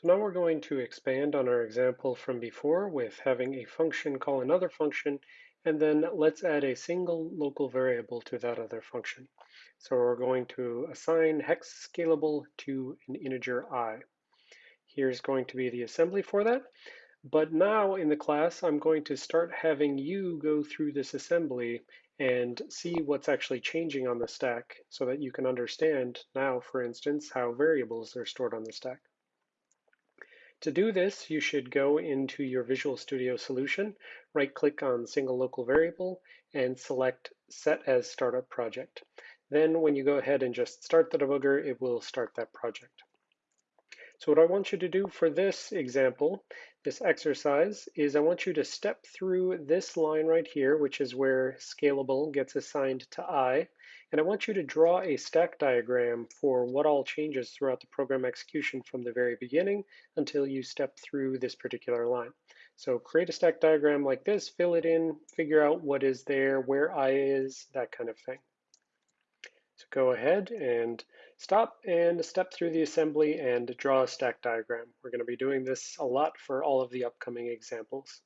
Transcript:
So now we're going to expand on our example from before with having a function call another function, and then let's add a single local variable to that other function. So we're going to assign hex scalable to an integer i. Here's going to be the assembly for that. But now in the class, I'm going to start having you go through this assembly and see what's actually changing on the stack so that you can understand now, for instance, how variables are stored on the stack. To do this, you should go into your Visual Studio solution, right-click on Single Local Variable, and select Set as Startup Project. Then when you go ahead and just start the debugger, it will start that project. So what I want you to do for this example, this exercise, is I want you to step through this line right here, which is where scalable gets assigned to i, and I want you to draw a stack diagram for what all changes throughout the program execution from the very beginning until you step through this particular line. So create a stack diagram like this, fill it in, figure out what is there, where i is, that kind of thing. So go ahead and stop and step through the assembly and draw a stack diagram. We're going to be doing this a lot for all of the upcoming examples.